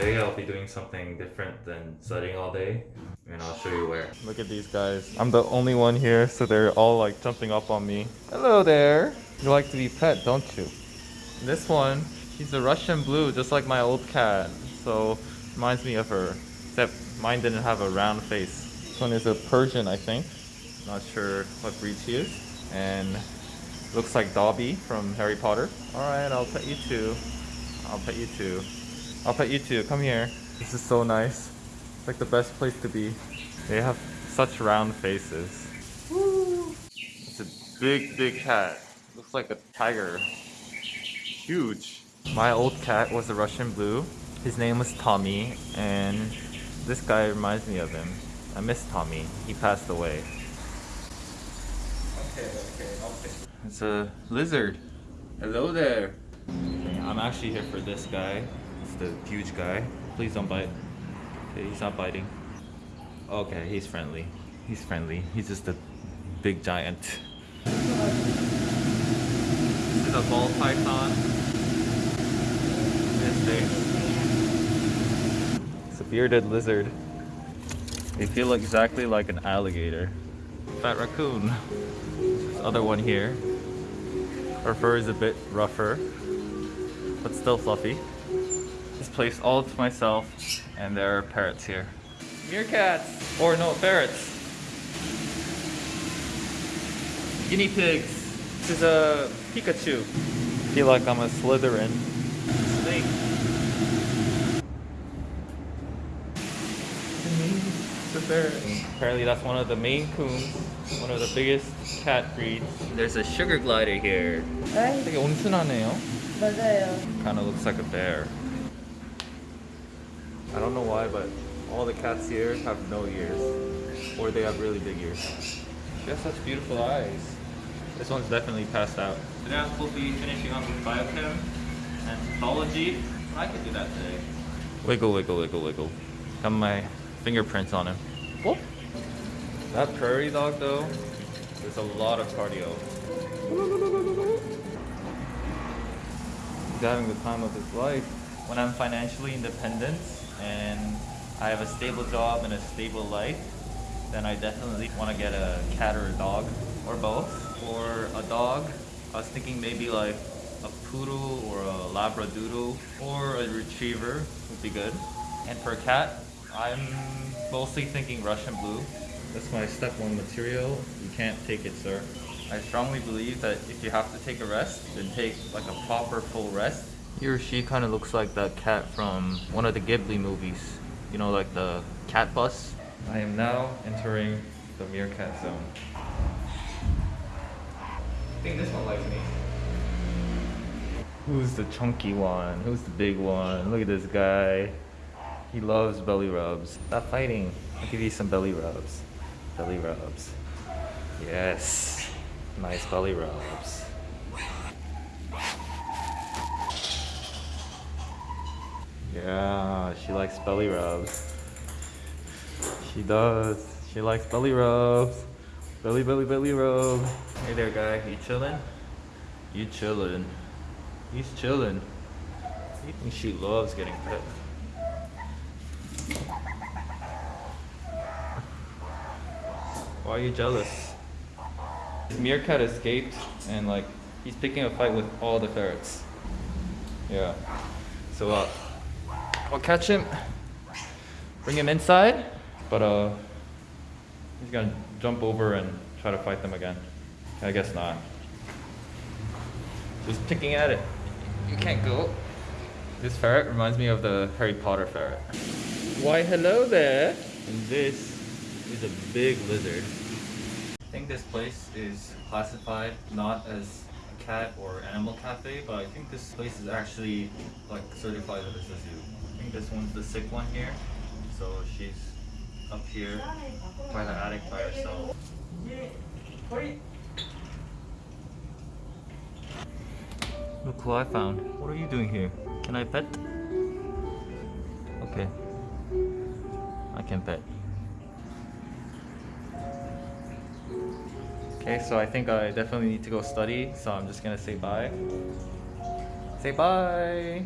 Today I'll be doing something different than studying all day, and I'll show you where. Look at these guys. I'm the only one here, so they're all like jumping up on me. Hello there. You like to be pet, don't you? This one, she's a Russian blue, just like my old cat. So reminds me of her, except mine didn't have a round face. This one is a Persian, I think. Not sure what breed she is. And looks like Dobby from Harry Potter. Alright, I'll pet you too. I'll pet you too. I'll pet you too. Come here. This is so nice. It's like the best place to be. They have such round faces. Woo! It's a big, big cat. Looks like a tiger. Huge. My old cat was a Russian blue. His name was Tommy, and this guy reminds me of him. I miss Tommy. He passed away. Okay, okay, okay. It's a lizard. Hello there. I'm actually here for this guy. It's the huge guy. Please don't bite. Okay, he's not biting. Okay, he's friendly. He's friendly. He's just a big giant. This is a ball python. His face. It's a bearded lizard. They feel exactly like an alligator. Fat raccoon. This other one here. Her fur is a bit rougher, but still fluffy place all to myself and there are parrots here. Meerkats! Or no, ferrets. Guinea pigs. This is a Pikachu. I feel like I'm a Slytherin. Snake. Apparently that's one of the Maine Coons, one of the biggest cat breeds. There's a sugar glider here. 되게 온순하네요. 맞아요. Kind of looks like a bear. I don't know why, but all the cats here have no ears. Or they have really big ears. She has such beautiful eyes. This one's definitely passed out. Today we'll be finishing up with biochem and pathology. I could do that today. Wiggle, wiggle, wiggle, wiggle. Got my fingerprints on him. Whoop. That prairie dog though, there's a lot of cardio. He's having the time of his life. When I'm financially independent and I have a stable job and a stable life, then I definitely want to get a cat or a dog or both. Or a dog, I was thinking maybe like a poodle or a labradoodle or a retriever would be good. And for a cat, I'm mostly thinking Russian blue. That's my step one material. You can't take it, sir. I strongly believe that if you have to take a rest, then take like a proper full rest. He or she kind of looks like that cat from one of the Ghibli movies. You know, like the cat bus. I am now entering the meerkat zone. I think this one likes me. Who's the chunky one? Who's the big one? Look at this guy. He loves belly rubs. Stop fighting. I'll give you some belly rubs. Belly rubs. Yes. Nice belly rubs. Yeah, she likes belly rubs. She does. She likes belly rubs. Belly, belly, belly rub. Hey there, guy. You chilling? You chilling? He's chilling. Think she loves getting pet. Why are you jealous? Meerkat escaped and like he's picking a fight with all the ferrets. Yeah. So uh I'll catch him, bring him inside, but uh he's gonna jump over and try to fight them again. I guess not. Just picking at it. You can't go. This ferret reminds me of the Harry Potter ferret. Why hello there! And this is a big lizard. I think this place is classified not as a cat or animal cafe, but I think this place is actually like certified as a zoo. Think this one's the sick one here. So she's up here by the attic by herself. Look who I found. What are you doing here? Can I pet? Okay. I can pet. Okay, so I think I definitely need to go study, so I'm just gonna say bye. Say bye!